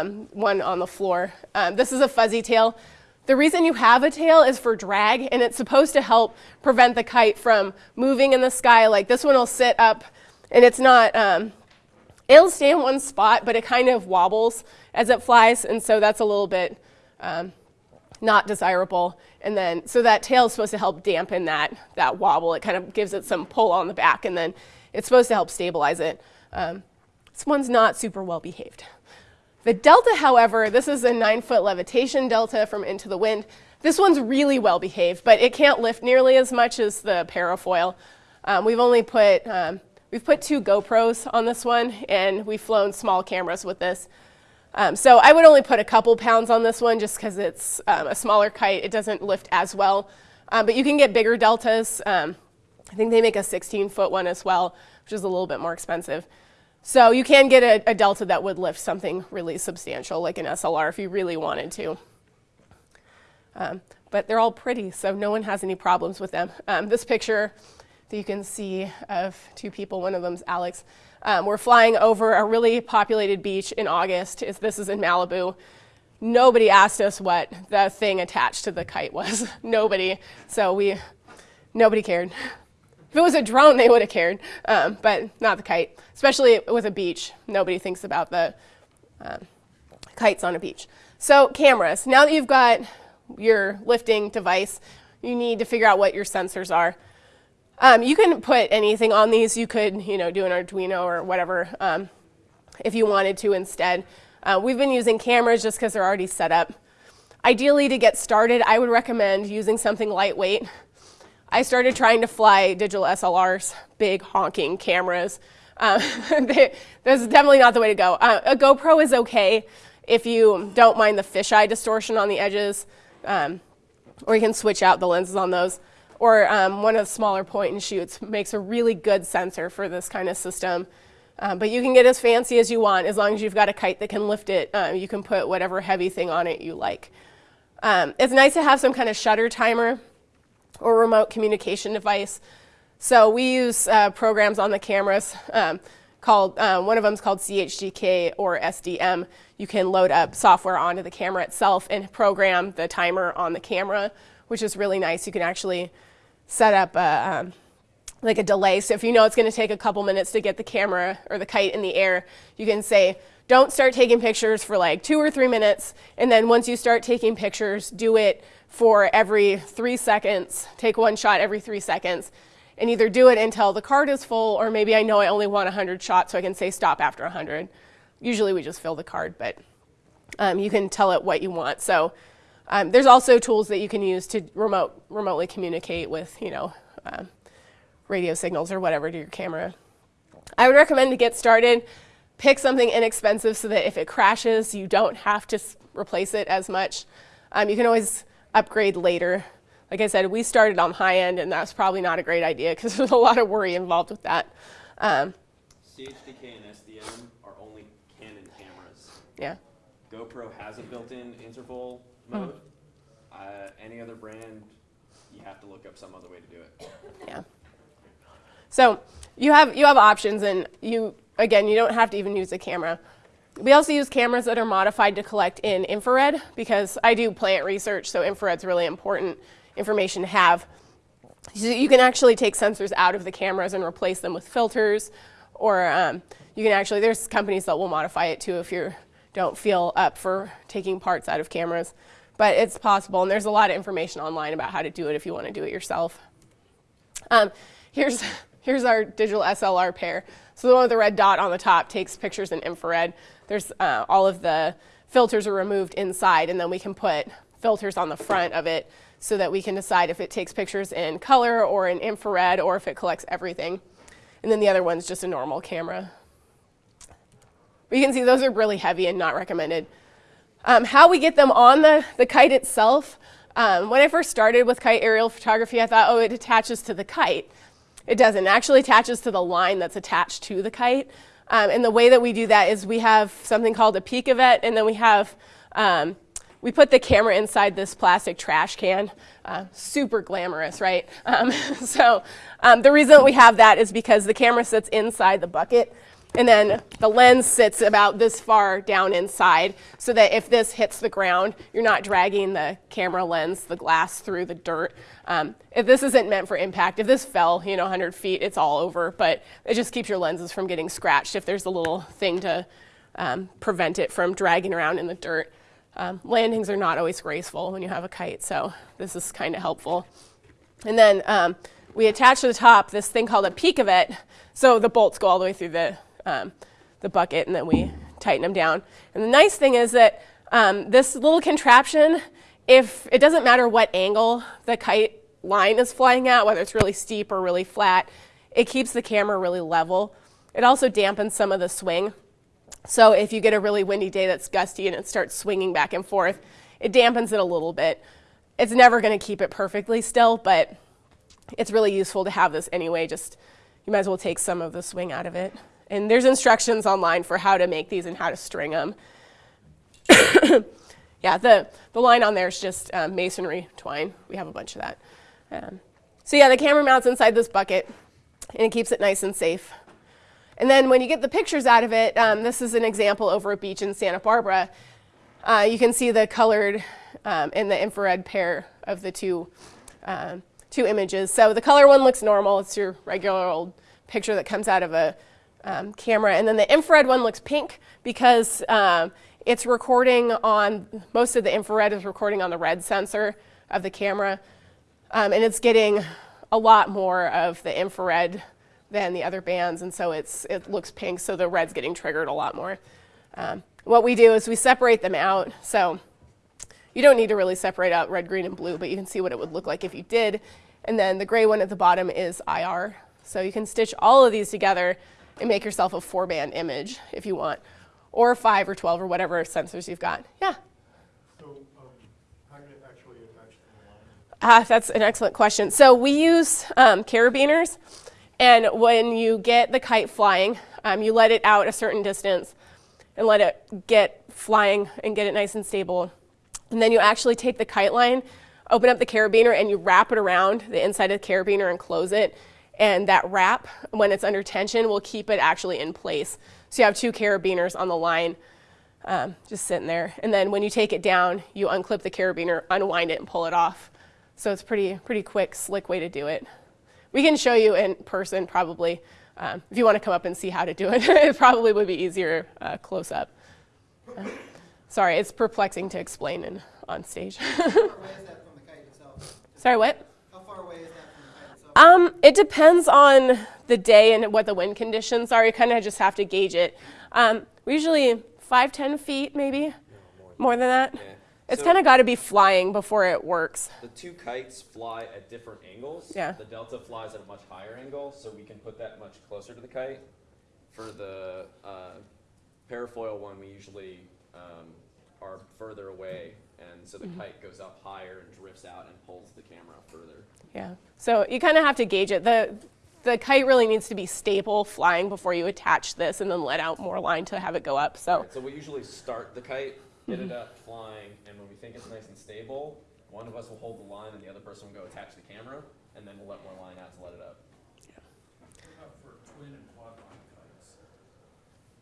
um, one on the floor. Um, this is a fuzzy tail. The reason you have a tail is for drag, and it's supposed to help prevent the kite from moving in the sky. Like this one will sit up, and it's not, um, it'll stay in one spot, but it kind of wobbles as it flies, and so that's a little bit um, not desirable. And then, so that tail is supposed to help dampen that, that wobble. It kind of gives it some pull on the back, and then it's supposed to help stabilize it. Um, this one's not super well behaved. The Delta, however, this is a nine foot levitation Delta from Into the Wind. This one's really well behaved, but it can't lift nearly as much as the parafoil. Um, we've only put, um, we've put two GoPros on this one, and we've flown small cameras with this. Um, so I would only put a couple pounds on this one just because it's um, a smaller kite. It doesn't lift as well. Um, but you can get bigger deltas. Um, I think they make a 16 foot one as well, which is a little bit more expensive. So you can get a, a, delta that would lift something really substantial, like an SLR, if you really wanted to. Um, but they're all pretty, so no one has any problems with them. Um, this picture that you can see of two people, one of them's Alex. Um, we're flying over a really populated beach in August. It's, this is in Malibu. Nobody asked us what the thing attached to the kite was. nobody. So we, nobody cared. If it was a drone, they would have cared, um, but not the kite, especially with a beach. Nobody thinks about the um, kites on a beach. So cameras. Now that you've got your lifting device, you need to figure out what your sensors are. Um, you can put anything on these. You could, you know, do an Arduino or whatever um, if you wanted to instead. Uh, we've been using cameras just because they're already set up. Ideally, to get started, I would recommend using something lightweight. I started trying to fly digital SLRs, big honking cameras. Um, that's definitely not the way to go. Uh, a GoPro is okay if you don't mind the fisheye distortion on the edges, um, or you can switch out the lenses on those. Or um, one of the smaller point and shoots makes a really good sensor for this kind of system. Um, but you can get as fancy as you want as long as you've got a kite that can lift it. Uh, you can put whatever heavy thing on it you like. Um, it's nice to have some kind of shutter timer or remote communication device. So we use uh, programs on the cameras um, called, uh, one of them is called CHDK or SDM. You can load up software onto the camera itself and program the timer on the camera, which is really nice. You can actually set up a, um, like a delay. So if you know it's going to take a couple minutes to get the camera or the kite in the air, you can say, don't start taking pictures for like two or three minutes. And then once you start taking pictures, do it for every three seconds, take one shot every three seconds, and either do it until the card is full, or maybe I know I only want 100 shots, so I can say stop after 100. Usually we just fill the card, but um, you can tell it what you want. So um, there's also tools that you can use to remote, remotely communicate with, you know, um, radio signals or whatever to your camera. I would recommend to get started, pick something inexpensive so that if it crashes, you don't have to replace it as much. Um, you can always upgrade later. Like I said, we started on high end, and that's probably not a great idea because there's a lot of worry involved with that. Um, CHDK and SDM are only Canon cameras. Yeah. GoPro has a built-in interval mode. Mm. Uh, any other brand, you have to look up some other way to do it. Yeah. So you have you have options, and you again, you don't have to even use a camera. We also use cameras that are modified to collect in infrared because I do plant research, so infrared's really important information to have. So you can actually take sensors out of the cameras and replace them with filters, or um, you can actually, there's companies that will modify it too if you don't feel up for taking parts out of cameras. But it's possible, and there's a lot of information online about how to do it if you want to do it yourself. Um, here's, here's our digital SLR pair. So the one with the red dot on the top takes pictures in infrared. There's uh, all of the filters are removed inside, and then we can put filters on the front of it so that we can decide if it takes pictures in color or in infrared or if it collects everything. And then the other one's just a normal camera. But you can see those are really heavy and not recommended. Um, how we get them on the, the kite itself, um, when I first started with kite aerial photography, I thought, oh, it attaches to the kite. It doesn't. It actually attaches to the line that's attached to the kite. Um, and the way that we do that is we have something called a Picavet, and then we have, um, we put the camera inside this plastic trash can. Uh, super glamorous, right? Um, so um, the reason we have that is because the camera sits inside the bucket. And then the lens sits about this far down inside so that if this hits the ground, you're not dragging the camera lens, the glass through the dirt. Um, if this isn't meant for impact, if this fell, you know, 100 feet, it's all over, but it just keeps your lenses from getting scratched if there's a little thing to um, prevent it from dragging around in the dirt. Um, landings are not always graceful when you have a kite, so this is kind of helpful. And then um, we attach to the top this thing called a Picavet, so the bolts go all the way through the, um, the bucket, and then we tighten them down. And the nice thing is that um, this little contraption, if it doesn't matter what angle the kite line is flying at, whether it's really steep or really flat, it keeps the camera really level. It also dampens some of the swing. So if you get a really windy day that's gusty and it starts swinging back and forth, it dampens it a little bit. It's never going to keep it perfectly still, but it's really useful to have this anyway. Just you might as well take some of the swing out of it. And there's instructions online for how to make these and how to string them. yeah, the, the line on there is just um, masonry twine. We have a bunch of that. Um, so yeah, the camera mounts inside this bucket and it keeps it nice and safe. And then when you get the pictures out of it, um, this is an example over a beach in Santa Barbara. Uh, you can see the colored um, and the infrared pair of the two, um, two images. So the color one looks normal. It's your regular old picture that comes out of a um, camera. And then the infrared one looks pink because um, it's recording on, most of the infrared is recording on the red sensor of the camera. Um, and it's getting a lot more of the infrared than the other bands, and so it's, it looks pink, so the red's getting triggered a lot more. Um, what we do is we separate them out, so you don't need to really separate out red, green, and blue, but you can see what it would look like if you did. And then the gray one at the bottom is IR. So you can stitch all of these together and make yourself a four band image if you want, or five or 12 or whatever sensors you've got. Yeah? So, um, how do you actually attach to the line? Ah, that's an excellent question. So we use um, carabiners. And when you get the kite flying, um, you let it out a certain distance and let it get flying and get it nice and stable. And then you actually take the kite line, open up the carabiner, and you wrap it around the inside of the carabiner and close it. And that wrap, when it's under tension, will keep it actually in place. So you have two carabiners on the line um, just sitting there. And then when you take it down, you unclip the carabiner, unwind it, and pull it off. So it's pretty, pretty quick, slick way to do it. We can show you in person probably. Um, if you want to come up and see how to do it, it probably would be easier uh, close up. Uh, sorry, it's perplexing to explain in, on stage. Sorry, far Um, it depends on the day and what the wind conditions are. You kind of just have to gauge it. Um, we usually five, ten feet, maybe more than that. Yeah. It's So kind of got to be flying before it works. The two kites fly at different angles. Yeah. The delta flies at a much higher angle, so we can put that much closer to the kite. For the uh, parafoil one, we usually um, are further away, and so the Mm-hmm. kite goes up higher and drifts out and pulls the camera further. Yeah. So you kind of have to gauge it. The the kite really needs to be stable flying before you attach this and then let out more line to have it go up. So Right, so we usually start the kite, get Mm-hmm. it up flying, and when we think it's nice and stable, one of us will hold the line and the other person will go attach the camera, and then we'll let more line out to let it up. What about for twin and quad line kites?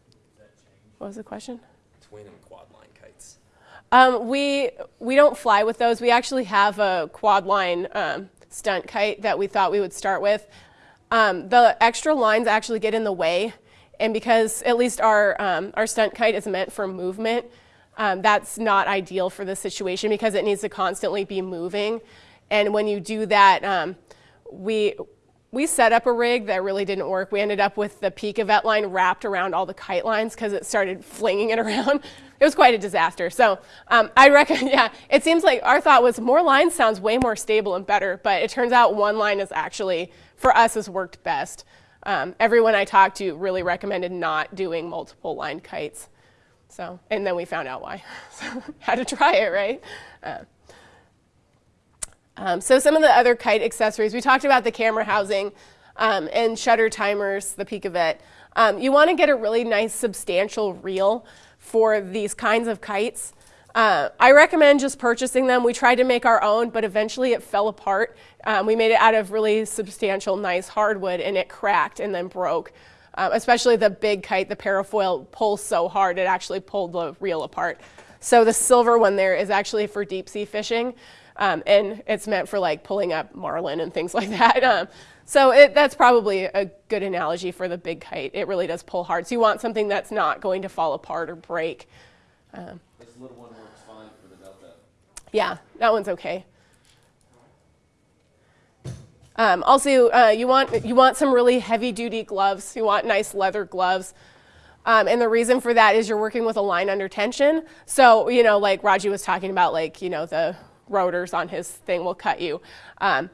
Does that change? what was the question? Twin and quad line kites. Um, we we don't fly with those. We actually have a quad line um, stunt kite that we thought we would start with. Um, the extra lines actually get in the way, and because at least our um, our stunt kite is meant for movement, um, that's not ideal for the situation because it needs to constantly be moving. And when you do that, um, we we set up a rig that really didn't work. We ended up with the Picavet line wrapped around all the kite lines because it started flinging it around. It was quite a disaster. So um, I reckon, yeah, it seems like our thought was more lines sounds way more stable and better, but it turns out one line is actually, for us, has worked best. Um, everyone I talked to really recommended not doing multiple line kites. So, and then we found out why. So had to try it, right? Uh, um, so some of the other kite accessories, we talked about the camera housing um, and shutter timers, the Picavet. Um, you want to get a really nice substantial reel for these kinds of kites. Uh, I recommend just purchasing them. We tried to make our own, but eventually it fell apart. Um, we made it out of really substantial, nice hardwood, and it cracked and then broke. Um, especially the big kite, the parafoil pulls so hard it actually pulled the reel apart. So the silver one there is actually for deep sea fishing, um, and it's meant for like pulling up marlin and things like that. Um, so it, that's probably a good analogy for the big kite. It really does pull hard. So you want something that's not going to fall apart or break. This little one works fine for the Delta. Yeah, that one's okay. Um, also, uh, you want you want some really heavy duty gloves. You want nice leather gloves. Um, and the reason for that is you're working with a line under tension. So, you know, like Raji was talking about, like, you know, the rotors on his thing will cut you. Um,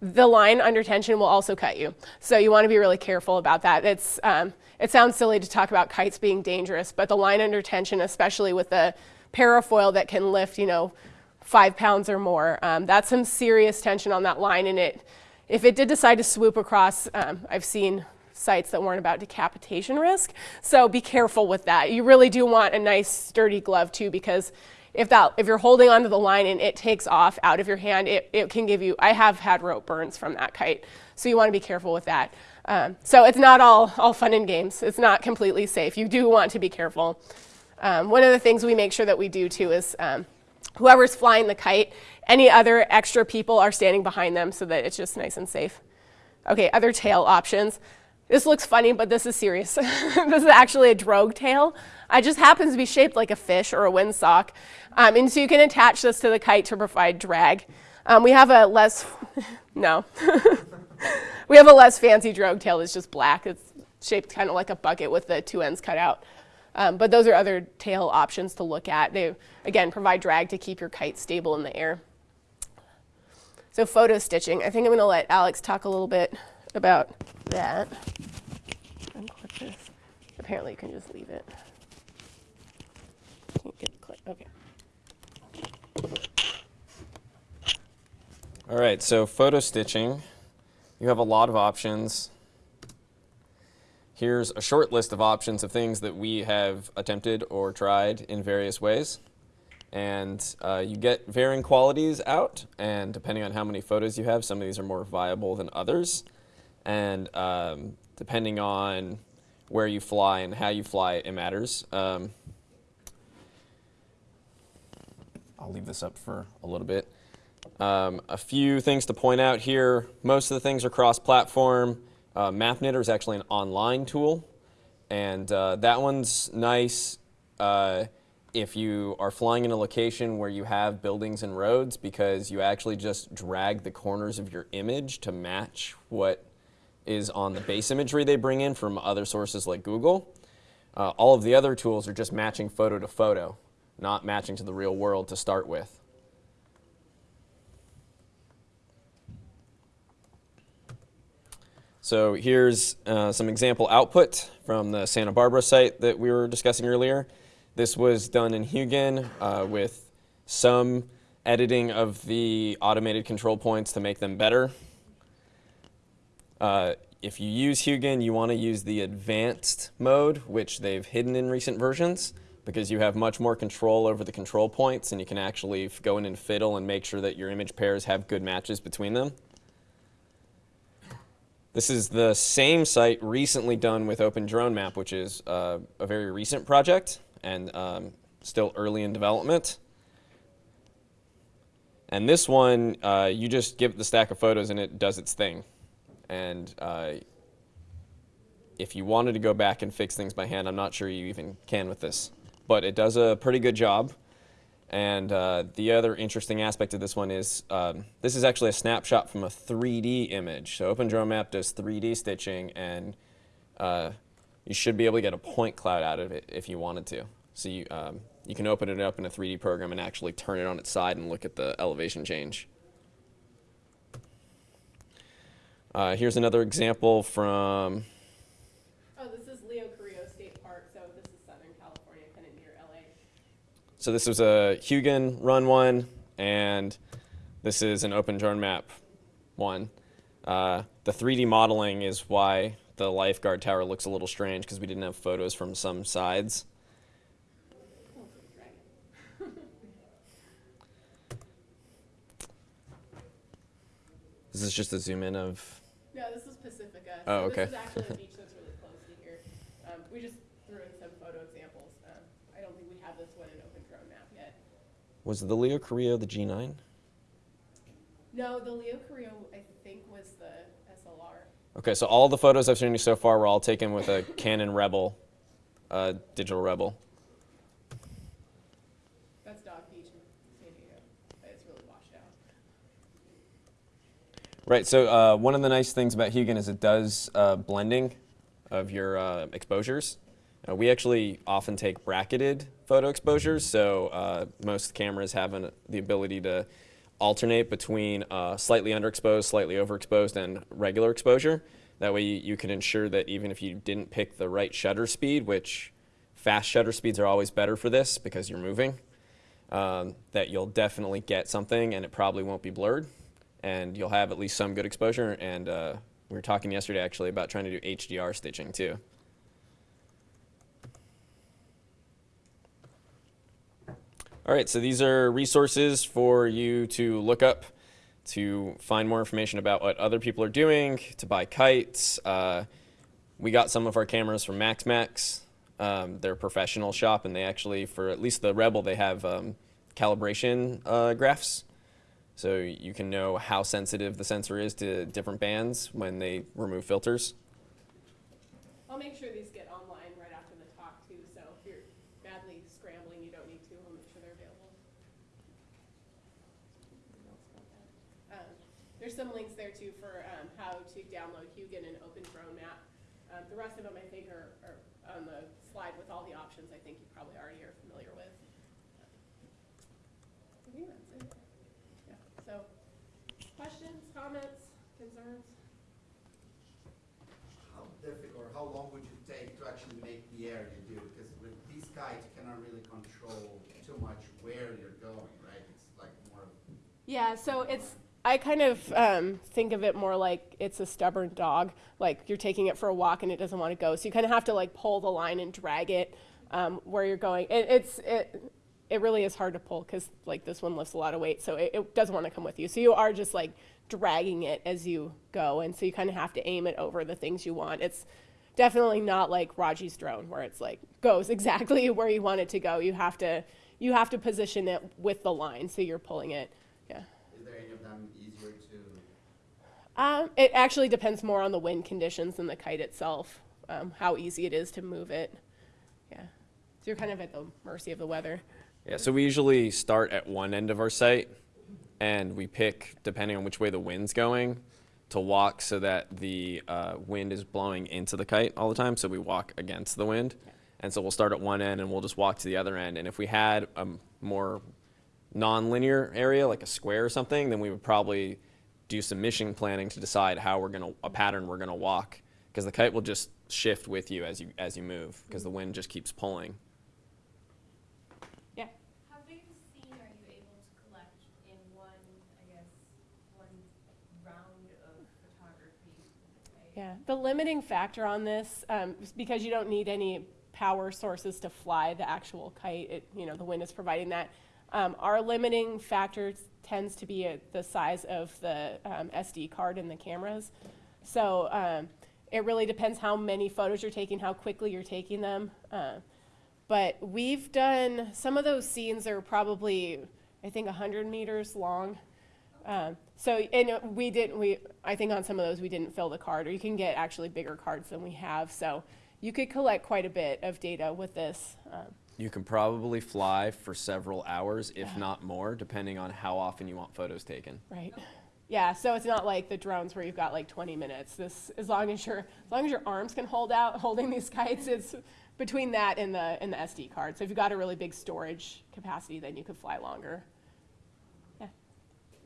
the line under tension will also cut you. So you want to be really careful about that. It's, um, it sounds silly to talk about kites being dangerous, but the line under tension, especially with the parafoil that can lift, you know, five pounds or more, um, that's some serious tension on that line. And it, if it did decide to swoop across, um, I've seen sites that weren't about decapitation risk. So be careful with that. You really do want a nice sturdy glove too, because if that if you're holding onto the line and it takes off out of your hand, it, it can give you. I have had rope burns from that kite, so you want to be careful with that. Um, so it's not all all fun and games. It's not completely safe. You do want to be careful. Um, one of the things we make sure that we do too is um, whoever's flying the kite, any other extra people are standing behind them so that it's just nice and safe. Okay, other tail options. This looks funny, but this is serious. this is actually a drogue tail. It just happens to be shaped like a fish or a windsock. Um, and so you can attach this to the kite to provide drag. Um, we have a less, no. we have a less fancy drogue tail that's just black. It's shaped kind of like a bucket with the two ends cut out. Um, but those are other tail options to look at. They, again, provide drag to keep your kite stable in the air. So photo stitching. I think I'm going to let Alex talk a little bit about that. Unclip this. Apparently, you can just leave it. Can't get the clip. Okay. All right, so photo stitching, you have a lot of options. Here's a short list of options of things that we have attempted or tried in various ways. And uh, you get varying qualities out, and depending on how many photos you have, some of these are more viable than others. And um, depending on where you fly and how you fly, it matters. Um, I'll leave this up for a little bit. Um, a few things to point out here. Most of the things are cross-platform. Uh, MapKnitter is actually an online tool, and uh, that one's nice uh, if you are flying in a location where you have buildings and roads because you actually just drag the corners of your image to match what is on the base imagery they bring in from other sources like Google. Uh, all of the other tools are just matching photo to photo, not matching to the real world to start with. So here's uh, some example output from the Santa Barbara site that we were discussing earlier. This was done in Hugin uh, with some editing of the automated control points to make them better. Uh, if you use Hugin, you want to use the advanced mode, which they've hidden in recent versions, because you have much more control over the control points and you can actually go in and fiddle and make sure that your image pairs have good matches between them. This is the same site recently done with OpenDroneMap, which is uh, a very recent project and um, still early in development. And this one, uh, you just give it the stack of photos and it does its thing. And uh, if you wanted to go back and fix things by hand, I'm not sure you even can with this. But it does a pretty good job. And uh, the other interesting aspect of this one is um, this is actually a snapshot from a 3D image. So OpenDroneMap does 3D stitching, and uh, you should be able to get a point cloud out of it if you wanted to. So you, um, you can open it up in a 3D program and actually turn it on its side and look at the elevation change. Uh, here's another example from Oh, this is Leo Carrillo State Park, so this is Southern California, kind of near LA. So this was a Hugin run one, and this is an OpenDroneMap one. Uh, the 3D modeling is why the lifeguard tower looks a little strange because we didn't have photos from some sides. This is just a zoom in of. No, this is Pacifica. Oh, okay. This is actually a beach that's really close to here. we just threw in some photo examples. Um, I don't think we have this one in Open Drone Map yet. Was the Leo Carrillo the G9? No, the Leo Carrillo, I think, was the SLR. Okay, so all the photos I've shown you so far were all taken with a Canon Rebel, uh, digital Rebel. That's Dog Beach in San Diego. But it's really washed out. Right. So uh, one of the nice things about Hugin is it does uh, blending of your uh, exposures. We actually often take bracketed photo exposures, so uh, most cameras have an, the ability to alternate between uh, slightly underexposed, slightly overexposed, and regular exposure. That way, you, you can ensure that even if you didn't pick the right shutter speed, which fast shutter speeds are always better for this because you're moving, um, that you'll definitely get something and it probably won't be blurred and you'll have at least some good exposure. And uh, we were talking yesterday actually about trying to do HDR stitching too. All right, so these are resources for you to look up to find more information about what other people are doing, to buy kites. Uh, we got some of our cameras from MaxMax. Um, they're a professional shop, and they actually, for at least the Rebel, they have um, calibration uh, graphs. So you can know how sensitive the sensor is to different bands when they remove filters. I'll make sure these get online right after the talk too, so if you're badly scrambling, you don't need to, I'll make sure they're available. Um, There's some links there too for um, how to download Hugin and Open Drone Map. Um, The rest of them, I think, are are on the slide with all the options I think you probably already are familiar with. I think that's it. Yeah, so, questions, comments, concerns? How difficult, or how long would you take to actually make the air you do? Because with these kites, you cannot really control too much where you're going, right? It's like more Yeah, so it's I kind of um, think of it more like it's a stubborn dog. Like you're taking it for a walk and it doesn't want to go, so you kind of have to like pull the line and drag it um, where you're going. It, it's it it really is hard to pull because like this one lifts a lot of weight, so it, it doesn't want to come with you. So you are just like dragging it as you go, and so you kind of have to aim it over the things you want. It's definitely not like Raji's drone where it's like goes exactly where you want it to go. You have to you have to position it with the line, so you're pulling it. Yeah. Is there any of them easier to? Um, it actually depends more on the wind conditions than the kite itself, um, how easy it is to move it. Yeah. So you're kind of at the mercy of the weather. Yeah, so we usually start at one end of our site and we pick, depending on which way the wind's going, to walk so that the uh, wind is blowing into the kite all the time. So we walk against the wind. And so we'll start at one end and we'll just walk to the other end. And if we had a more non-linear area, like a square or something, then we would probably do some mission planning to decide how we're gonna a pattern we're gonna walk because the kite will just shift with you as you as you move because the wind just keeps pulling. Yeah. How big of a scene are you able to collect in one, I guess, one round of photography? right? Yeah. The limiting factor on this, um, because you don't need any power sources to fly the actual kite, it, you know, the wind is providing that. Um, our limiting factor tends to be the size of the um, SD card in the cameras. So um, it really depends how many photos you're taking, how quickly you're taking them. Uh, but we've done some of those scenes are probably, I think, 100 meters long. Um, so, and we didn't, we, I think on some of those we didn't fill the card, or you can get actually bigger cards than we have. So you could collect quite a bit of data with this. Um, You can probably fly for several hours, if not more, depending on how often you want photos taken. right. Yeah, so it's not like the drones where you've got like 20 minutes. This, as long as your, as long as your arms can hold out holding these kites, it's between that and the, and the SD card. So if you've got a really big storage capacity, then you could fly longer.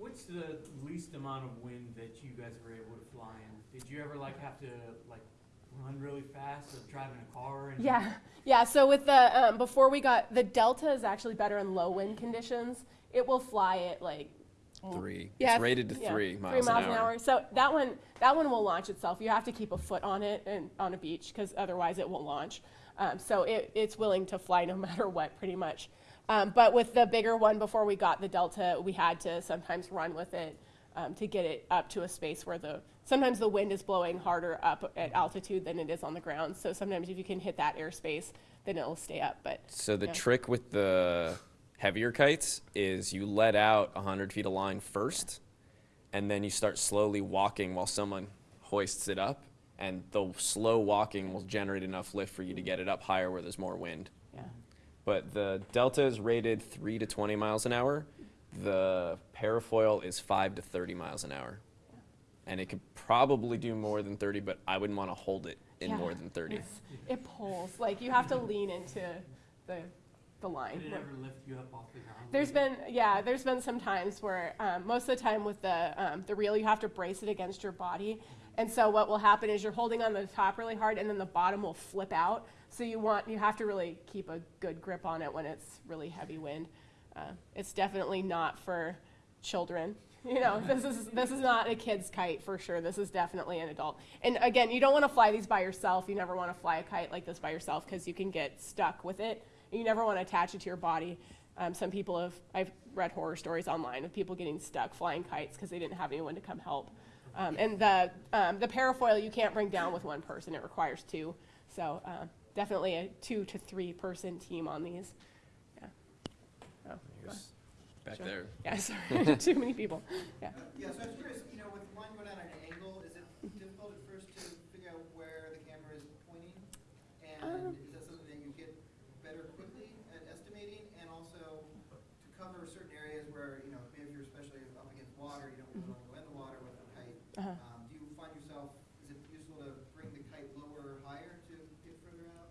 Yeah. What's the least amount of wind that you guys were able to fly in? Did you ever like have to like run really fast or drive in a car? And Yeah, yeah. So with the um, before we got the Delta is actually better in low wind conditions. It will fly at like Three. yeah, it's rated to yeah, three miles, three miles an hour. So that one that one will launch itself. You have to keep a foot on it and on a beach because otherwise it won't launch. Um, so it, it's willing to fly no matter what, pretty much. Um, but with the bigger one, before we got the Delta, we had to sometimes run with it um, to get it up to a space where the sometimes the wind is blowing harder up at altitude than it is on the ground. So sometimes if you can hit that airspace, then it'll stay up. But So the Yeah. trick with the heavier kites is you let out 100 feet of line first, and then you start slowly walking while someone hoists it up, and the slow walking will generate enough lift for you to get it up higher where there's more wind. Yeah, But the Delta is rated 3 to 20 miles an hour. The parafoil is 5 to 30 miles an hour. And it could probably do more than 30, but I wouldn't want to hold it in Yeah. more than 30. It's- it pulls like you have to lean into the the line. Did it ever lift you up off the ground? There's been, yeah, there's been some times where um, most of the time with the um, the reel, you have to brace it against your body, and so what will happen is you're holding on the top really hard, and then the bottom will flip out. So you want you have to really keep a good grip on it when it's really heavy wind. Uh, it's definitely not for children. You know, this is this is not a kid's kite for sure. This is definitely an adult. And again, you don't want to fly these by yourself. You never want to fly a kite like this by yourself because you can get stuck with it. You never want to attach it to your body. Um, some people have, I've read horror stories online of people getting stuck flying kites because they didn't have anyone to come help. Um, and the, um, the parafoil you can't bring down with one person, it requires two. So uh, definitely a two to three person team on these. Yeah. Oh, Here's back Sure. there. yeah, sorry, too many people. Yeah. Yeah, so I was curious, you know, with the line going down at an angle, is it difficult at first to figure out where the camera is pointing? Um. And is that something that you get better quickly at estimating? And also to cover certain areas where, you know, maybe if you're especially up against water, you don't really want to go in the water with a kite. Uh-huh. Um, do you find yourself, is it useful to bring the kite lower or higher to get further out?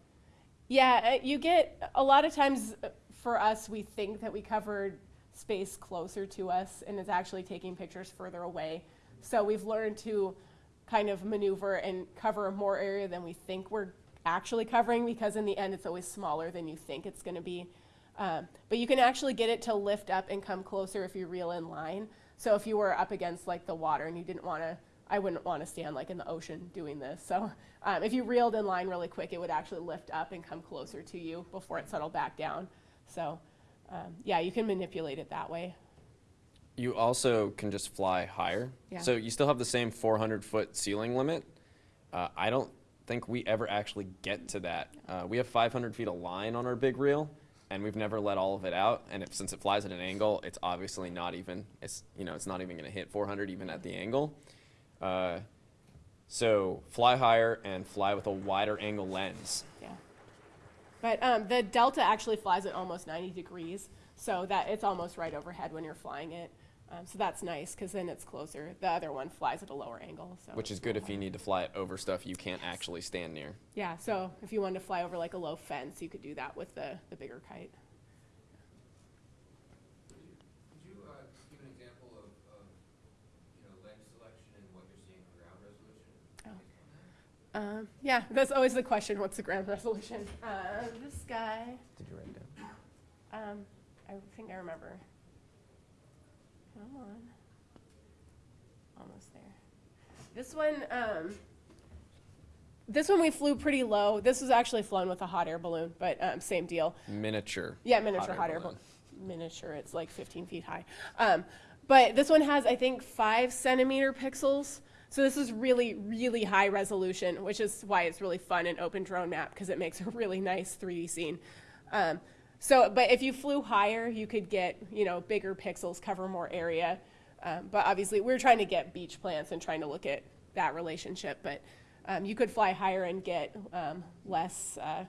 Yeah, uh, you get a lot of times uh, for us, we think that we covered space closer to us, and it's actually taking pictures further away. So we've learned to kind of maneuver and cover more area than we think we're actually covering because in the end it's always smaller than you think it's going to be. Um, but you can actually get it to lift up and come closer if you reel in line. So if you were up against like the water and you didn't want to, I wouldn't want to stand like in the ocean doing this. So um, if you reeled in line really quick, it would actually lift up and come closer to you before it settled back down. So um, yeah, you can manipulate it that way. You also can just fly higher. Yeah. So you still have the same 400 foot ceiling limit. Uh, I don't think we ever actually get to that. Uh, we have 500 feet of line on our big reel, and we've never let all of it out. And if, since it flies at an angle, it's obviously not even. It's you know it's not even going to hit 400 even at the angle. Uh, so fly higher and fly with a wider angle lens. Yeah. But um, the Delta actually flies at almost 90 degrees, so that it's almost right overhead when you're flying it. Um, so that's nice because then it's closer. The other one flies at a lower angle. So Which is good if you need to fly it over stuff you can't actually stand near. Yeah, so if you wanted to fly over like a low fence, you could do that with the, the bigger kite. Could you uh, give an example of, of, you know, lens selection and what you're seeing for ground resolution? Um, yeah, that's always the question. What's the ground resolution? Uh, this guy, Did you write it down? um, I think I remember. Come on. Almost there. This one, um, this one we flew pretty low. This was actually flown with a hot air balloon, but um, same deal. Miniature. Yeah, miniature hot air balloon. Miniature, it's like 15 feet high. Um, but this one has, I think, five centimeter pixels. So this is really, really high resolution, which is why it's really fun in Open Drone Map because it makes a really nice 3D scene. Um, so, but if you flew higher, you could get, you know, bigger pixels, cover more area. Um, but obviously, we're trying to get beach plants and trying to look at that relationship. But um, you could fly higher and get um, less, uh,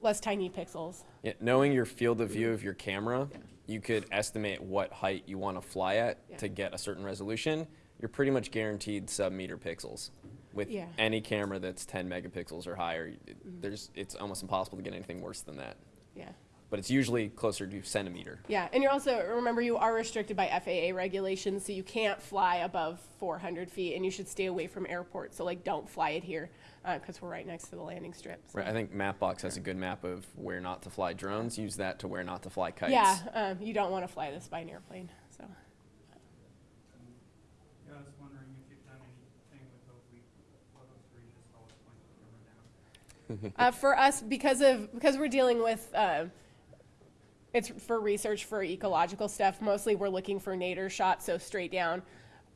less tiny pixels. Yeah, knowing your field of view of your camera, you could estimate what height you want to fly at Yeah. to get a certain resolution. You're pretty much guaranteed sub-meter pixels. With Yeah. any camera that's 10 megapixels or higher, it- Mm-hmm. there's it's almost impossible to get anything worse than that. Yeah. But it's usually closer to centimeter. Yeah, and you're also, remember, you are restricted by FAA regulations, so you can't fly above 400 feet, and you should stay away from airports. So, like, don't fly it here, because we're right next to the landing strip. so- Right, I think Mapbox has a good map of where not to fly drones. Use that to where not to fly kites. Yeah, um, you don't want to fly this by an airplane, so. Yeah, I was wondering if you've done anything with Oblique photos where you just always point the camera down. Uh, for us, because of, because we're dealing with, uh, it's for research for ecological stuff. Mostly we're looking for nadir shots, so straight down.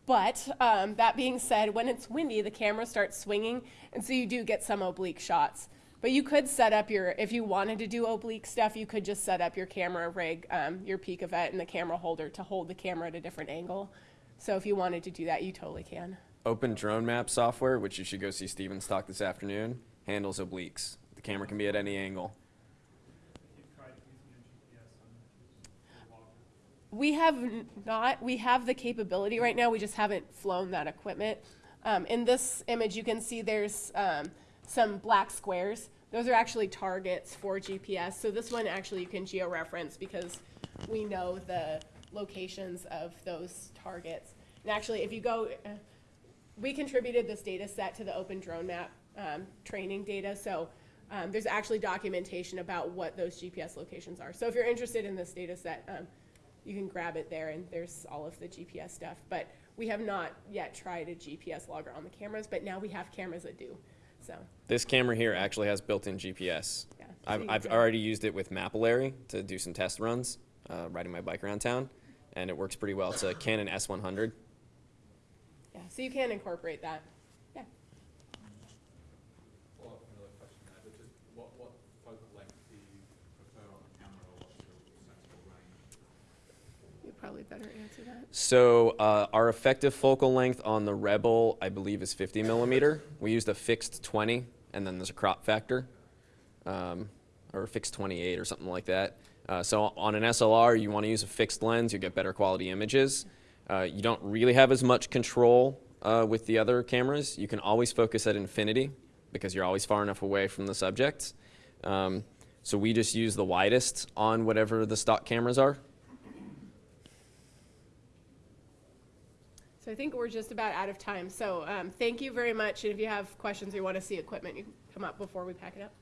But um, that being said, when it's windy, the camera starts swinging, and so you do get some oblique shots. But you could set up your, if you wanted to do oblique stuff, you could just set up your camera rig, um, your Picavet, and the camera holder to hold the camera at a different angle. So if you wanted to do that, you totally can. Open Drone Map software, which you should go see Steven's talk this afternoon, handles obliques. The camera can be at any angle. We have not, we have the capability right now, we just haven't flown that equipment. Um, in this image, you can see there's um, some black squares. Those are actually targets for GPS. So this one actually you can georeference because we know the locations of those targets. And actually, if you go, uh, we contributed this data set to the Open Drone Map um, training data. So um, there's actually documentation about what those GPS locations are. So if you're interested in this data set, um, you can grab it there and there's all of the GPS stuff. But we have not yet tried a GPS logger on the cameras, but now we have cameras that do. So, This camera here actually has built-in GPS. yeah. I've, I've already used it with Mapillary to do some test runs, uh, riding my bike around town, and it works pretty well. It's a Canon S100. Yeah, so you can incorporate that. Yeah. Follow up another question there, but just what, what focal length do you prefer on the camera or what's your sensible probably better answer that. So uh, our effective focal length on the Rebel, I believe, is 50 millimeter. We used a fixed 20, and then there's a crop factor, um, or a fixed 28 or something like that. Uh, so on an SLR, you want to use a fixed lens. You get better quality images. Uh, you don't really have as much control uh, with the other cameras. You can always focus at infinity because you're always far enough away from the subject. Um, so we just use the widest on whatever the stock cameras are. So I think we're just about out of time. So um, thank you very much. And if you have questions or you want to see equipment, you can come up before we pack it up.